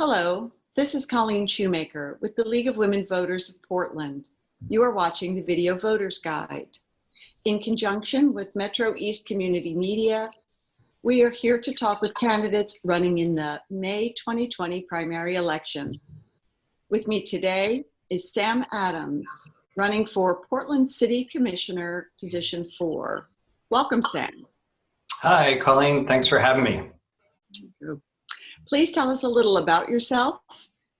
Hello, this is Colleen Shoemaker with the League of Women Voters of Portland. You are watching the Video Voters Guide. In conjunction with Metro East Community Media, we are here to talk with candidates running in the May 2020 primary election. With me today is Sam Adams, running for Portland City Commissioner, position four. Welcome, Sam. Hi, Colleen. Thanks for having me. Please tell us a little about yourself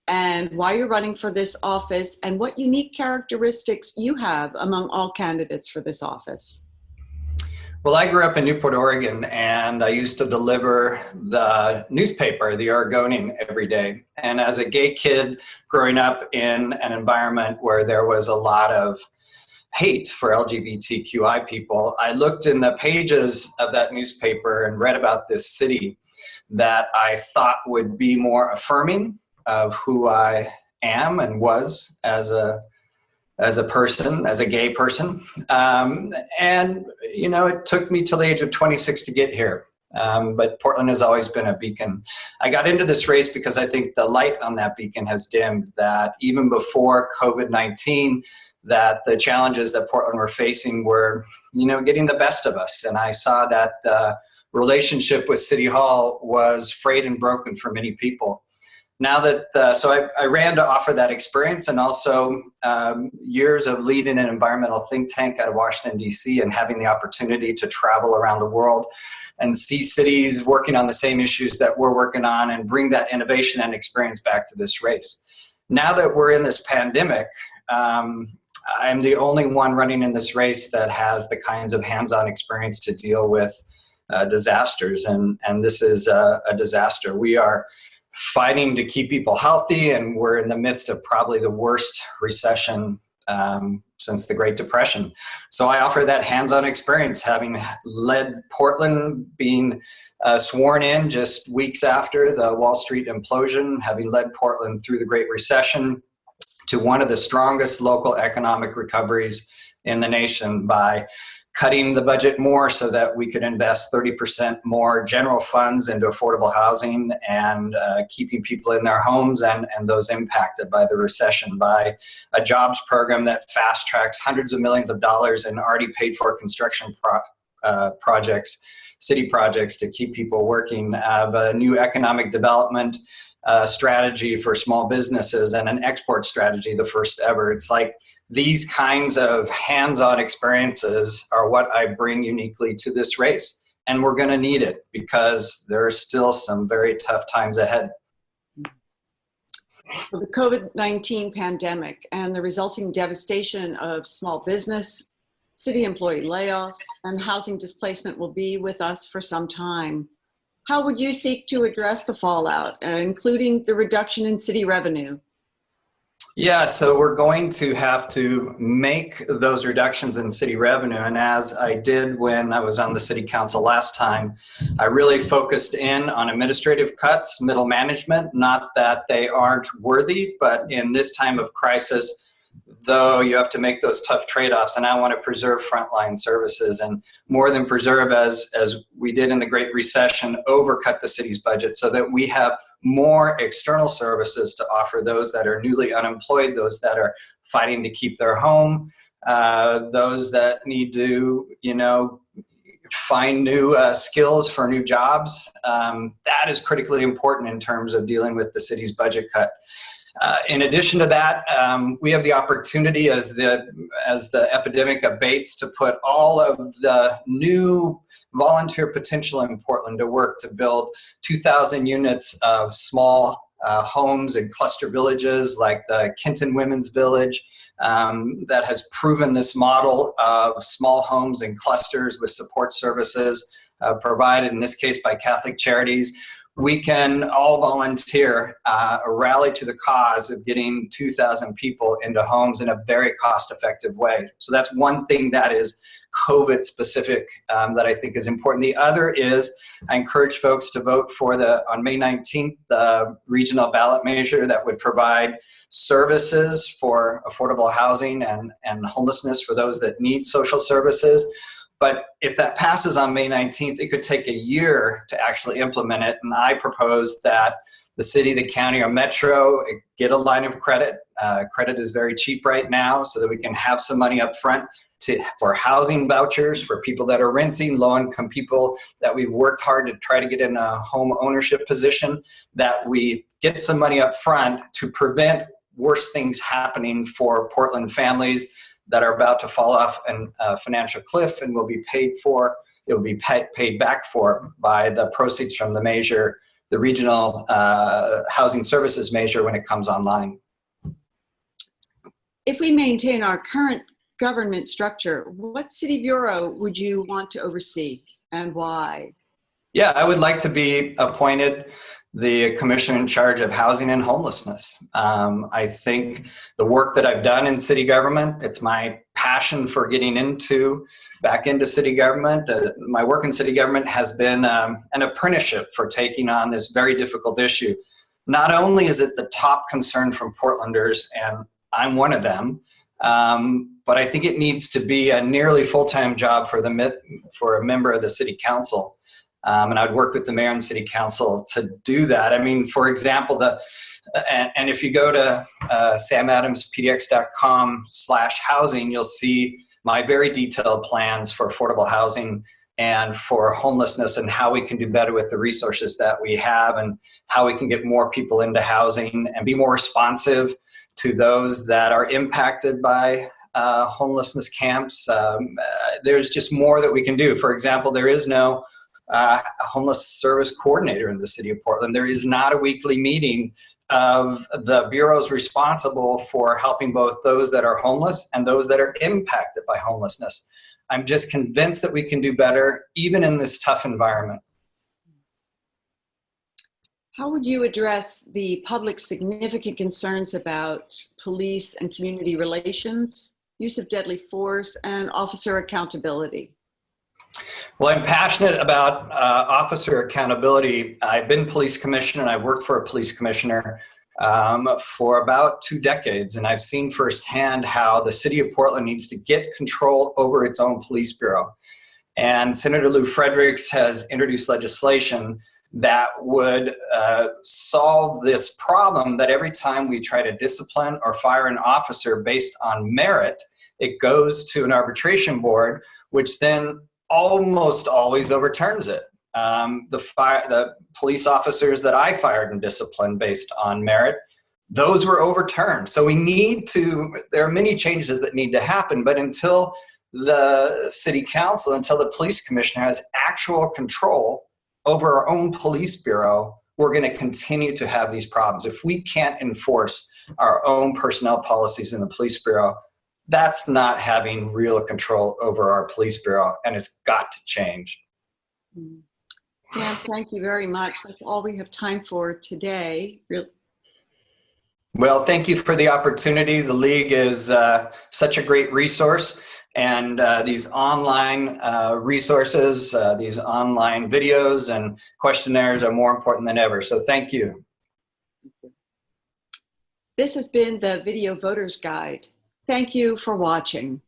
and why you're running for this office and what unique characteristics you have among all candidates for this office. Well, I grew up in Newport, Oregon, and I used to deliver the newspaper, The Oregonian, every day. And as a gay kid growing up in an environment where there was a lot of hate for LGBTQI people, I looked in the pages of that newspaper and read about this city that I thought would be more affirming of who I am and was as a as a person, as a gay person. Um, and, you know, it took me till the age of 26 to get here. Um, but Portland has always been a beacon. I got into this race because I think the light on that beacon has dimmed, that even before COVID-19, that the challenges that Portland were facing were, you know, getting the best of us. And I saw that uh, relationship with City Hall was frayed and broken for many people. Now that, uh, so I, I, ran to offer that experience and also um, years of leading an environmental think tank out of Washington, DC and having the opportunity to travel around the world and see cities working on the same issues that we're working on and bring that innovation and experience back to this race. Now that we're in this pandemic, um, I'm the only one running in this race that has the kinds of hands-on experience to deal with uh, disasters, and, and this is a, a disaster. We are fighting to keep people healthy, and we're in the midst of probably the worst recession um, since the Great Depression. So I offer that hands-on experience, having led Portland, being uh, sworn in just weeks after the Wall Street implosion, having led Portland through the Great Recession to one of the strongest local economic recoveries in the nation by cutting the budget more so that we could invest 30% more general funds into affordable housing and uh, keeping people in their homes and, and those impacted by the recession by a jobs program that fast tracks hundreds of millions of dollars in already paid for construction pro uh, projects, city projects to keep people working, of a new economic development uh, strategy for small businesses and an export strategy, the first ever. It's like these kinds of hands-on experiences are what I bring uniquely to this race. And we're gonna need it because there are still some very tough times ahead. The COVID-19 pandemic and the resulting devastation of small business, city employee layoffs, and housing displacement will be with us for some time. How would you seek to address the fallout, uh, including the reduction in city revenue? Yeah, so we're going to have to make those reductions in city revenue. And as I did when I was on the city council last time, I really focused in on administrative cuts, middle management, not that they aren't worthy, but in this time of crisis, though you have to make those tough trade-offs and I want to preserve frontline services and more than preserve as, as we did in the Great Recession, overcut the city's budget so that we have more external services to offer those that are newly unemployed, those that are fighting to keep their home, uh, those that need to, you know, find new uh, skills for new jobs. Um, that is critically important in terms of dealing with the city's budget cut. Uh, in addition to that, um, we have the opportunity as the, as the epidemic abates to put all of the new volunteer potential in Portland to work to build 2,000 units of small uh, homes and cluster villages like the Kenton Women's Village um, that has proven this model of small homes and clusters with support services uh, provided in this case by Catholic Charities we can all volunteer, uh, rally to the cause of getting 2,000 people into homes in a very cost-effective way. So that's one thing that is COVID specific um, that I think is important. The other is I encourage folks to vote for the, on May 19th, the regional ballot measure that would provide services for affordable housing and, and homelessness for those that need social services. But if that passes on May 19th, it could take a year to actually implement it. And I propose that the city, the county, or metro, get a line of credit. Uh, credit is very cheap right now so that we can have some money up front to, for housing vouchers for people that are renting, low-income people that we've worked hard to try to get in a home ownership position, that we get some money up front to prevent worse things happening for Portland families that are about to fall off a financial cliff and will be paid for, it will be pay, paid back for by the proceeds from the measure, the regional uh, housing services measure when it comes online. If we maintain our current government structure, what city bureau would you want to oversee and why? Yeah, I would like to be appointed the commissioner in charge of housing and homelessness. Um, I think the work that I've done in city government, it's my passion for getting into back into city government. Uh, my work in city government has been um, an apprenticeship for taking on this very difficult issue. Not only is it the top concern from Portlanders, and I'm one of them, um, but I think it needs to be a nearly full-time job for the for a member of the city council. Um, and I'd work with the mayor and city council to do that. I mean, for example, the and, and if you go to uh, samadamspdx.com slash housing, you'll see my very detailed plans for affordable housing and for homelessness and how we can do better with the resources that we have and how we can get more people into housing and be more responsive to those that are impacted by uh, homelessness camps. Um, uh, there's just more that we can do. For example, there is no uh, homeless service coordinator in the city of Portland. There is not a weekly meeting of the bureaus responsible for helping both those that are homeless and those that are impacted by homelessness. I'm just convinced that we can do better even in this tough environment. How would you address the public's significant concerns about police and community relations, use of deadly force, and officer accountability? Well, I'm passionate about uh, officer accountability. I've been police commissioner and I've worked for a police commissioner um, for about two decades and I've seen firsthand how the city of Portland needs to get control over its own police bureau. And Senator Lew Fredericks has introduced legislation that would uh, solve this problem that every time we try to discipline or fire an officer based on merit, it goes to an arbitration board, which then almost always overturns it. Um, the, fire, the police officers that I fired and disciplined based on merit, those were overturned. So we need to, there are many changes that need to happen, but until the city council, until the police commissioner has actual control over our own police bureau, we're going to continue to have these problems. If we can't enforce our own personnel policies in the police bureau, that's not having real control over our police bureau, and it's got to change. Mm. Yeah, thank you very much. That's all we have time for today. Well, thank you for the opportunity. The League is uh, such a great resource and uh, these online uh, resources, uh, these online videos and questionnaires are more important than ever. So thank you. This has been the Video Voters Guide. Thank you for watching.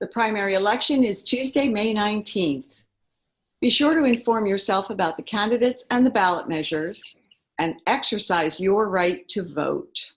The primary election is Tuesday, May 19th. Be sure to inform yourself about the candidates and the ballot measures and exercise your right to vote.